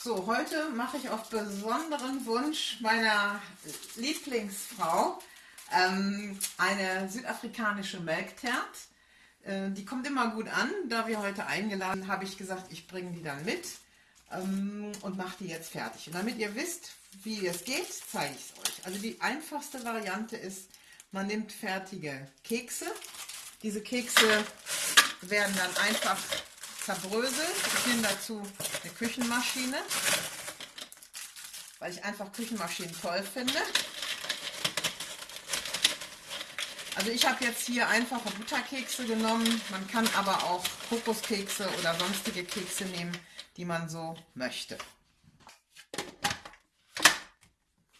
So, heute mache ich auf besonderen Wunsch meiner Lieblingsfrau ähm, eine südafrikanische Melktert. Äh, die kommt immer gut an. Da wir heute eingeladen, habe ich gesagt, ich bringe die dann mit ähm, und mache die jetzt fertig. Und damit ihr wisst, wie es geht, zeige ich es euch. Also die einfachste Variante ist, man nimmt fertige Kekse. Diese Kekse werden dann einfach zerbröselt. Ich nehme dazu eine Küchenmaschine, weil ich einfach Küchenmaschinen toll finde. Also ich habe jetzt hier einfache Butterkekse genommen. Man kann aber auch Kokoskekse oder sonstige Kekse nehmen, die man so möchte.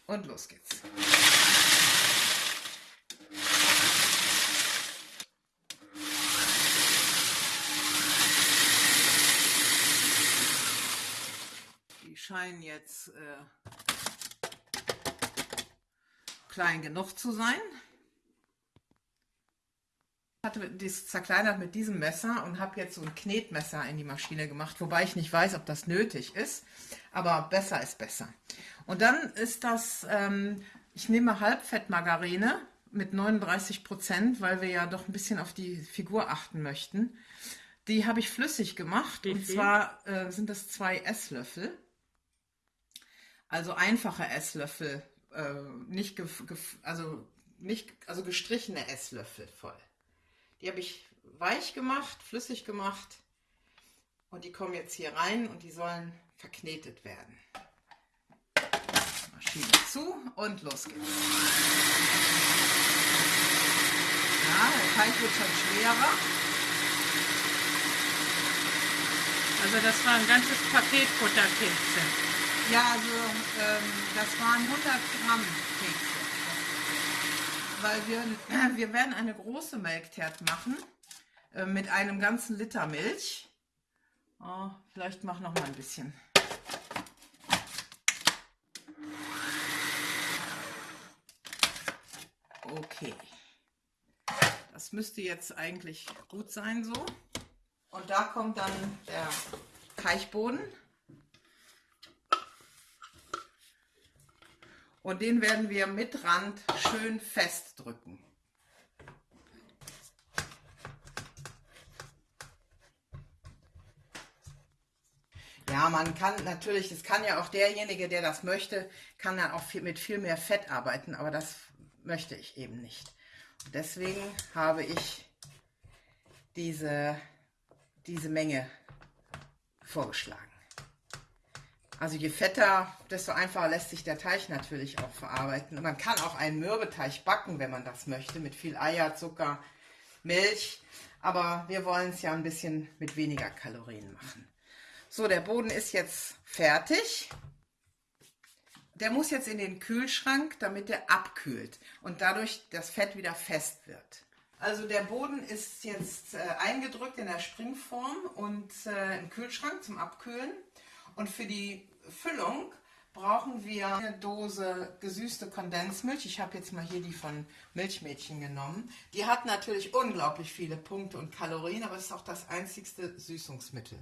Und los geht's. Scheinen jetzt äh, klein genug zu sein. Ich hatte das zerkleinert mit diesem Messer und habe jetzt so ein Knetmesser in die Maschine gemacht, wobei ich nicht weiß, ob das nötig ist, aber besser ist besser. Und dann ist das, ähm, ich nehme Halbfettmargarine mit 39 Prozent, weil wir ja doch ein bisschen auf die Figur achten möchten. Die habe ich flüssig gemacht Wie und viel? zwar äh, sind das zwei Esslöffel. Also einfache Esslöffel, äh, nicht, also nicht, also gestrichene Esslöffel voll. Die habe ich weich gemacht, flüssig gemacht und die kommen jetzt hier rein und die sollen verknetet werden. Maschine zu und los geht's. Ja, der Teig wird schon schwerer. Also das war ein ganzes Paket Butterkekse. Ja, also ähm, das waren 100 Gramm Kekse. Weil wir, wir werden eine große Melktert machen äh, mit einem ganzen Liter Milch. Oh, vielleicht mach noch mal ein bisschen. Okay. Das müsste jetzt eigentlich gut sein so. Und da kommt dann der Teichboden. Und den werden wir mit Rand schön festdrücken. Ja, man kann natürlich, es kann ja auch derjenige, der das möchte, kann dann auch viel, mit viel mehr Fett arbeiten, aber das möchte ich eben nicht. Und deswegen habe ich diese, diese Menge vorgeschlagen. Also je fetter, desto einfacher lässt sich der Teig natürlich auch verarbeiten. Und man kann auch einen Mürbeteig backen, wenn man das möchte, mit viel Eier, Zucker, Milch. Aber wir wollen es ja ein bisschen mit weniger Kalorien machen. So, der Boden ist jetzt fertig. Der muss jetzt in den Kühlschrank, damit er abkühlt und dadurch das Fett wieder fest wird. Also der Boden ist jetzt äh, eingedrückt in der Springform und äh, im Kühlschrank zum Abkühlen. Und für die Füllung brauchen wir eine Dose gesüßte Kondensmilch. Ich habe jetzt mal hier die von Milchmädchen genommen. Die hat natürlich unglaublich viele Punkte und Kalorien, aber es ist auch das einzigste Süßungsmittel.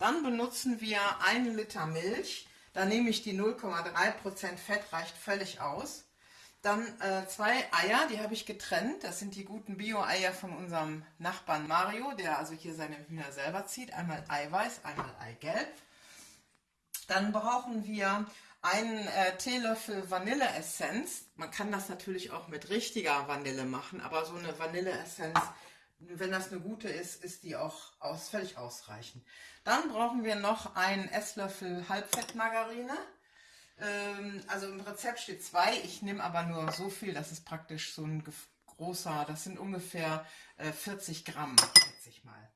Dann benutzen wir einen Liter Milch. Da nehme ich die 0,3% Fett, reicht völlig aus. Dann äh, zwei Eier, die habe ich getrennt. Das sind die guten Bio-Eier von unserem Nachbarn Mario, der also hier seine Hühner selber zieht. Einmal Eiweiß, einmal Eigelb. Dann brauchen wir einen äh, Teelöffel Vanilleessenz. Man kann das natürlich auch mit richtiger Vanille machen, aber so eine Vanilleessenz, wenn das eine gute ist, ist die auch aus, völlig ausreichend. Dann brauchen wir noch einen Esslöffel Halbfettmargarine. Ähm, also im Rezept steht zwei, ich nehme aber nur so viel, das ist praktisch so ein großer, das sind ungefähr äh, 40 Gramm, schätze ich mal.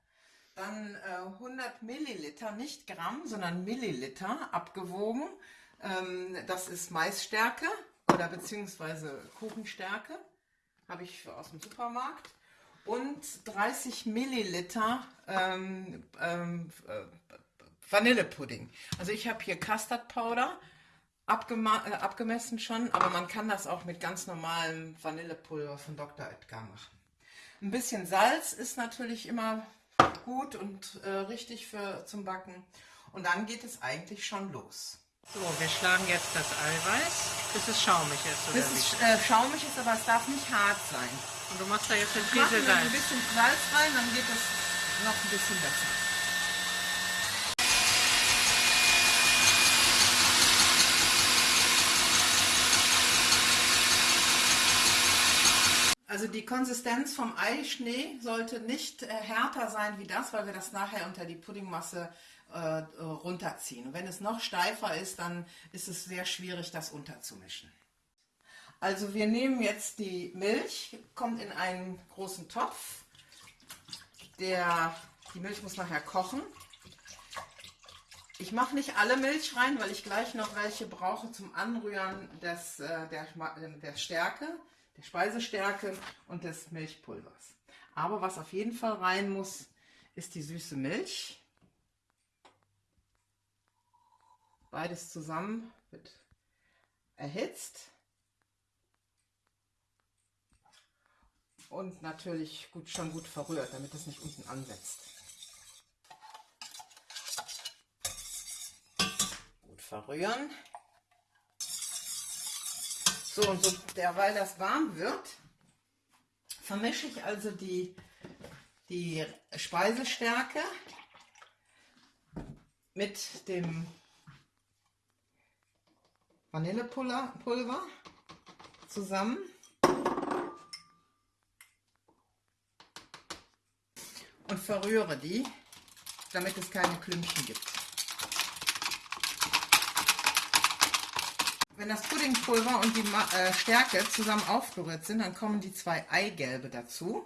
Dann äh, 100 Milliliter, nicht Gramm, sondern Milliliter abgewogen. Ähm, das ist Maisstärke oder beziehungsweise Kuchenstärke. Habe ich aus dem Supermarkt. Und 30 Milliliter ähm, ähm, äh, Vanillepudding. Also ich habe hier Custard Powder äh, abgemessen schon, aber man kann das auch mit ganz normalem Vanillepulver von Dr. Edgar machen. Ein bisschen Salz ist natürlich immer gut und äh, richtig für zum Backen. Und dann geht es eigentlich schon los. So, wir schlagen jetzt das Eiweiß, bis es schaumig ist. Oder Bis es äh, schaumig ist, aber es darf nicht hart sein. Und du machst da jetzt den wir ein bisschen Salz rein, dann geht es noch ein bisschen besser. Die Konsistenz vom Eischnee sollte nicht äh, härter sein wie das, weil wir das nachher unter die Puddingmasse äh, äh, runterziehen. Und wenn es noch steifer ist, dann ist es sehr schwierig, das unterzumischen. Also wir nehmen jetzt die Milch, kommt in einen großen Topf. Der, die Milch muss nachher kochen. Ich mache nicht alle Milch rein, weil ich gleich noch welche brauche zum Anrühren des, der, der Stärke, der Speisestärke und des Milchpulvers. Aber was auf jeden Fall rein muss, ist die süße Milch. Beides zusammen wird erhitzt. Und natürlich gut, schon gut verrührt, damit es nicht unten ansetzt. Gut verrühren. So, und so derweil das warm wird, vermische ich also die, die Speisestärke mit dem Vanillepulver Pulver zusammen. Und verrühre die, damit es keine Klümpchen gibt. Wenn das Puddingpulver und die äh, Stärke zusammen aufgerührt sind, dann kommen die zwei Eigelbe dazu.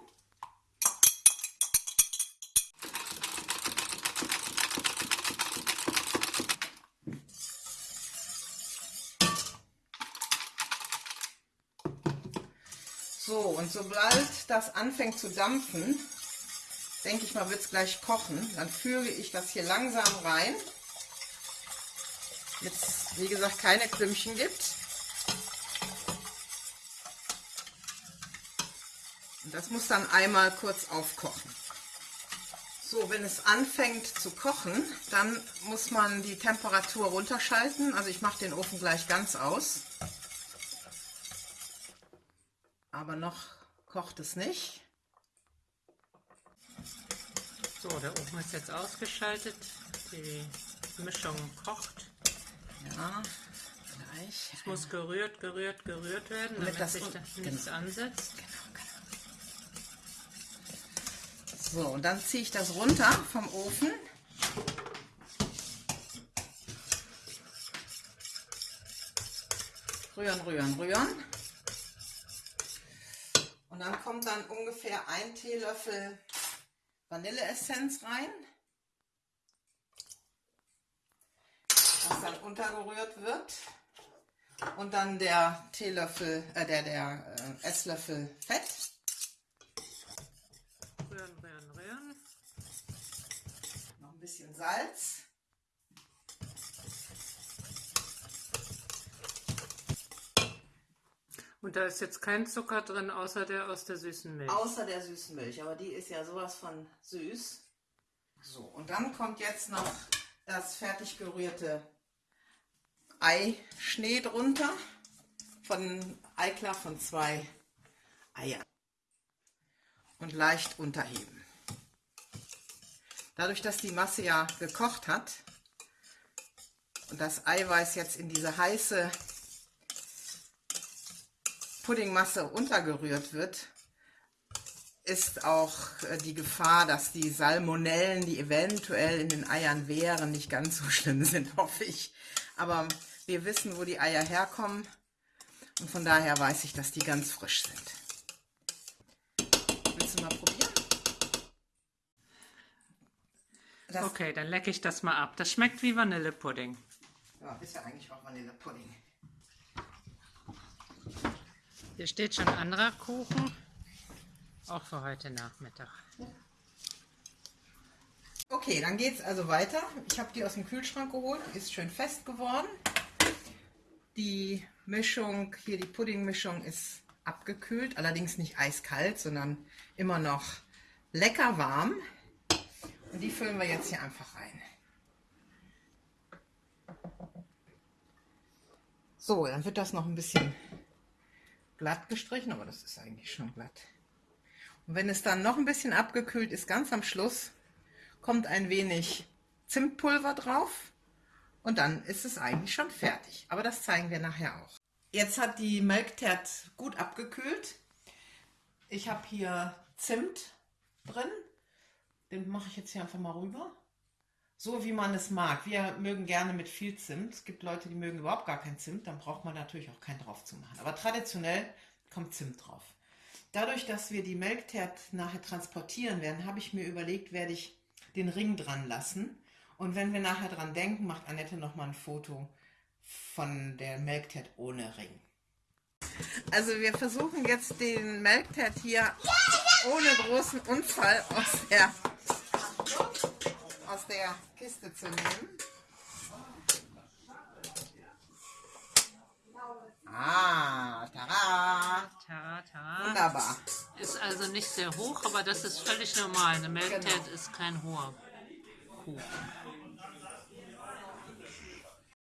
So, und sobald das anfängt zu dampfen, denke ich mal, wird es gleich kochen. Dann führe ich das hier langsam rein. Jetzt, wie gesagt, keine Klümpchen gibt. Und das muss dann einmal kurz aufkochen. So, wenn es anfängt zu kochen, dann muss man die Temperatur runterschalten. Also ich mache den Ofen gleich ganz aus. Aber noch kocht es nicht. So, der Ofen ist jetzt ausgeschaltet. Die Mischung kocht. Ja, gleich. Es muss gerührt, gerührt, gerührt werden, Damit damit, das sich das nichts ansetzt. So, und dann ziehe ich das runter vom Ofen. Rühren, rühren, rühren. Und dann kommt dann ungefähr ein Teelöffel Vanilleessenz rein. Das dann untergerührt wird. Und dann der Teelöffel, äh, der, der äh, Esslöffel Fett. Rühren, rühren, rühren. Noch ein bisschen Salz. Und da ist jetzt kein Zucker drin, außer der aus der süßen Milch. Außer der süßen Milch, aber die ist ja sowas von süß. So, und dann kommt jetzt noch das fertig gerührte Eischnee drunter. Von Eiklar von zwei Eiern. Und leicht unterheben. Dadurch, dass die Masse ja gekocht hat und das Eiweiß jetzt in diese heiße Puddingmasse untergerührt wird, ist auch äh, die Gefahr, dass die Salmonellen, die eventuell in den Eiern wären, nicht ganz so schlimm sind, hoffe ich. Aber wir wissen, wo die Eier herkommen und von daher weiß ich, dass die ganz frisch sind. Willst du mal probieren? Das Okay, dann lecke ich das mal ab. Das schmeckt wie Vanillepudding. ja, ist ja eigentlich auch Vanillepudding. Hier steht schon anderer Kuchen. Auch für heute Nachmittag. Okay, dann geht es also weiter. Ich habe die aus dem Kühlschrank geholt, ist schön fest geworden. Die Mischung, hier die Puddingmischung ist abgekühlt, allerdings nicht eiskalt, sondern immer noch lecker warm. Und die füllen wir jetzt hier einfach rein. So, dann wird das noch ein bisschen glatt gestrichen, aber das ist eigentlich schon glatt. Und wenn es dann noch ein bisschen abgekühlt ist, ganz am Schluss, kommt ein wenig Zimtpulver drauf und dann ist es eigentlich schon fertig. Aber das zeigen wir nachher auch. Jetzt hat die Melktert gut abgekühlt. Ich habe hier Zimt drin. Den mache ich jetzt hier einfach mal rüber. So wie man es mag. Wir mögen gerne mit viel Zimt. Es gibt Leute, die mögen überhaupt gar kein Zimt. Dann braucht man natürlich auch keinen drauf zu machen. Aber traditionell kommt Zimt drauf. Dadurch, dass wir die Melktert nachher transportieren werden, habe ich mir überlegt, werde ich den Ring dran lassen. Und wenn wir nachher dran denken, macht Annette noch mal ein Foto von der Melktert ohne Ring. Also wir versuchen jetzt den Melktert hier ohne großen Unfall aus der, aus der Kiste zu nehmen. Ah, tada! Tara, tara. Wunderbar. Ist also nicht sehr hoch, aber das ist völlig normal. Eine Melktert Genau. ist kein hoher Kuchen.